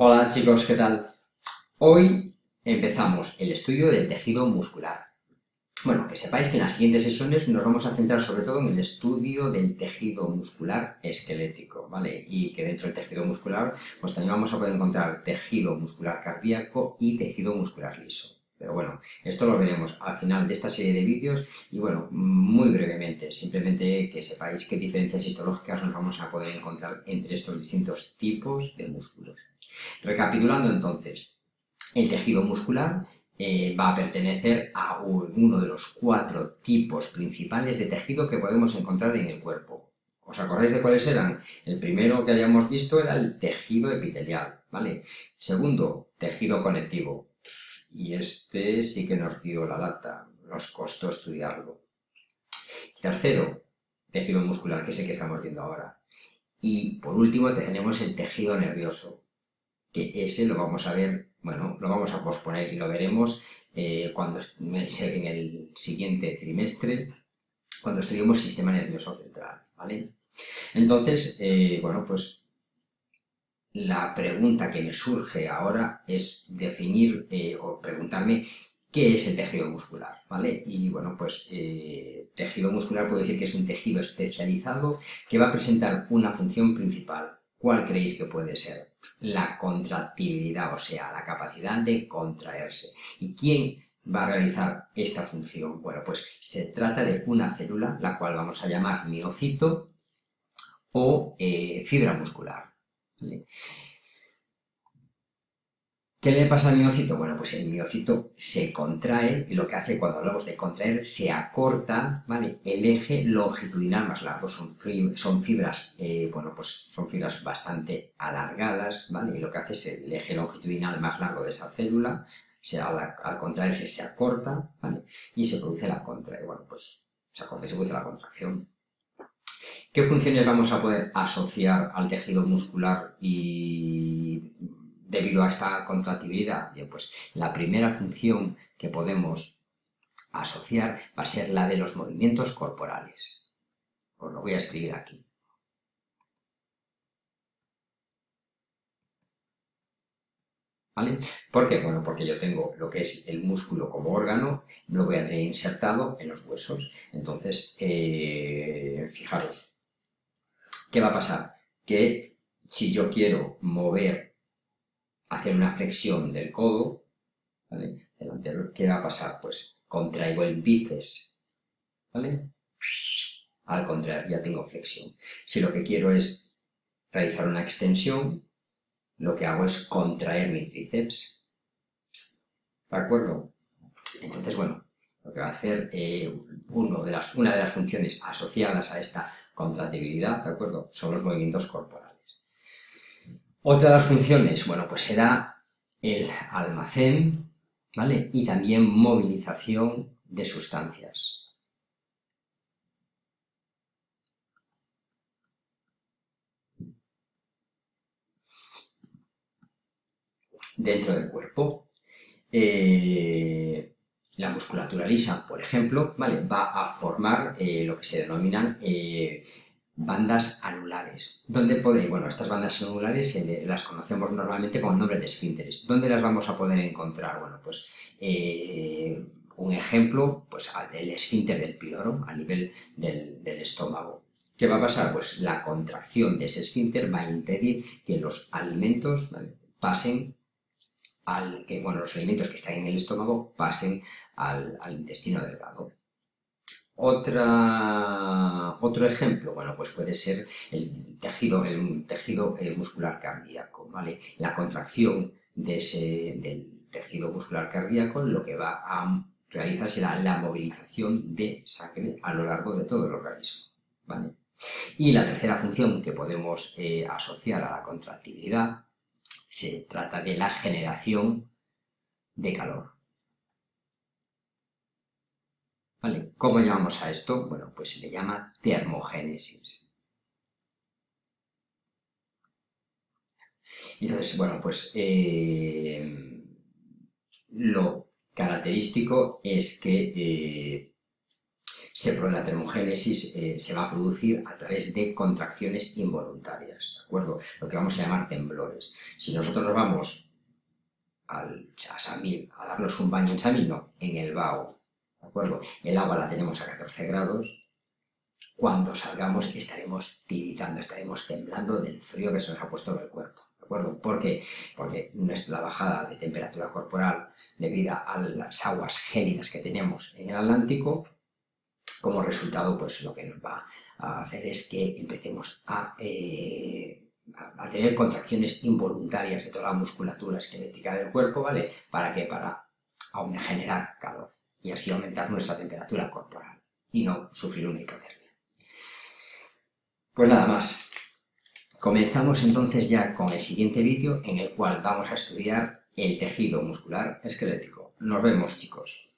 Hola chicos, ¿qué tal? Hoy empezamos el estudio del tejido muscular. Bueno, que sepáis que en las siguientes sesiones nos vamos a centrar sobre todo en el estudio del tejido muscular esquelético, ¿vale? Y que dentro del tejido muscular, pues también vamos a poder encontrar tejido muscular cardíaco y tejido muscular liso. Pero bueno, esto lo veremos al final de esta serie de vídeos y bueno, muy brevemente, simplemente que sepáis qué diferencias histológicas nos vamos a poder encontrar entre estos distintos tipos de músculos. Recapitulando entonces, el tejido muscular eh, va a pertenecer a uno de los cuatro tipos principales de tejido que podemos encontrar en el cuerpo. ¿Os acordáis de cuáles eran? El primero que habíamos visto era el tejido epitelial, ¿vale? Segundo, tejido conectivo. Y este sí que nos dio la lata, nos costó estudiarlo. Tercero, tejido muscular, que es el que estamos viendo ahora. Y por último tenemos el tejido nervioso, que ese lo vamos a ver, bueno, lo vamos a posponer y lo veremos eh, cuando en el siguiente trimestre, cuando estudiemos sistema nervioso central, ¿vale? Entonces, eh, bueno, pues la pregunta que me surge ahora es definir eh, o preguntarme qué es el tejido muscular, ¿vale? Y bueno, pues tejido muscular puedo decir que es un tejido especializado que va a presentar una función principal, ¿Cuál creéis que puede ser? La contractibilidad, o sea, la capacidad de contraerse. ¿Y quién va a realizar esta función? Bueno, pues se trata de una célula, la cual vamos a llamar miocito o eh, fibra muscular. ¿Qué le pasa al miocito? Bueno, pues el miocito se contrae y lo que hace cuando hablamos de contraer, se acorta, ¿vale? El eje longitudinal más largo, son, fibras, eh, bueno, pues son fibras bastante alargadas, ¿vale? Y lo que hace es el eje longitudinal más largo de esa célula, se, al, contraerse se acorta, ¿vale? Y se produce la contra, bueno, pues se acorta y se produce la contracción. ¿Qué funciones vamos a poder asociar al tejido muscular y debido a esta contractibilidad? Pues la primera función que podemos asociar va a ser la de los movimientos corporales. Os lo voy a escribir aquí. ¿Vale? ¿Por qué? Bueno, porque yo tengo lo que es el músculo como órgano, lo voy a tener insertado en los huesos. Entonces, eh, fijaros, ¿qué va a pasar? Que si yo quiero mover hacer una flexión del codo, ¿vale? Delantero, ¿qué va a pasar? Pues contraigo el bíceps, ¿vale? Al contrario, ya tengo flexión. Si lo que quiero es realizar una extensión, lo que hago es contraer mi tríceps. ¿De acuerdo? Entonces, bueno, lo que va a hacer eh, de las, una de las funciones asociadas a esta contractibilidad, ¿de acuerdo? Son los movimientos corporales. Otra de las funciones, bueno, pues será el almacén, ¿vale? Y también movilización de sustancias. Dentro del cuerpo. Eh, la musculatura lisa, por ejemplo, ¿vale? va a formar eh, lo que se denominan eh, bandas anulares. ¿Dónde podéis? Bueno, estas bandas anulares las conocemos normalmente con el nombre de esfínteres. ¿Dónde las vamos a poder encontrar? Bueno, pues un ejemplo, pues el esfínter del piloro, a nivel del, estómago. ¿Qué va a pasar? Pues la contracción de ese esfínter va a impedir que los alimentos pasen al, que, bueno, los alimentos que están en el estómago pasen al intestino delgado. Otra, otro ejemplo, bueno, pues puede ser el tejido, el tejido eh, muscular cardíaco, ¿vale? La contracción de ese, del tejido muscular cardíaco lo que va a realizar será la movilización de sangre a lo largo de todo el organismo, ¿vale? Y la tercera función que podemos eh, asociar a la contractibilidad se trata de la generación de calor. ¿Vale? ¿Cómo llamamos a esto? Bueno, pues se le llama termogénesis. Entonces, bueno, pues eh, lo característico es que eh, se, la termogénesis eh, se va a producir a través de contracciones involuntarias, ¿de acuerdo? Lo que vamos a llamar temblores. Si nosotros nos vamos al, a a darnos un baño en Samil, no, en el Bao, ¿de acuerdo? El agua la tenemos a 14 grados, cuando salgamos estaremos tiritando, estaremos temblando del frío que se nos ha puesto en el cuerpo. ¿Por qué? Porque nuestra bajada de temperatura corporal debido a las aguas gélidas que tenemos en el Atlántico como resultado, pues lo que nos va a hacer es que empecemos a, eh, tener contracciones involuntarias de toda la musculatura esquelética del cuerpo, ¿vale? ¿Para qué? Para generar calor y así aumentar nuestra temperatura corporal y no sufrir una hipotermia. Pues nada más. Comenzamos entonces ya con el siguiente vídeo en el cual vamos a estudiar el tejido muscular esquelético. Nos vemos chicos.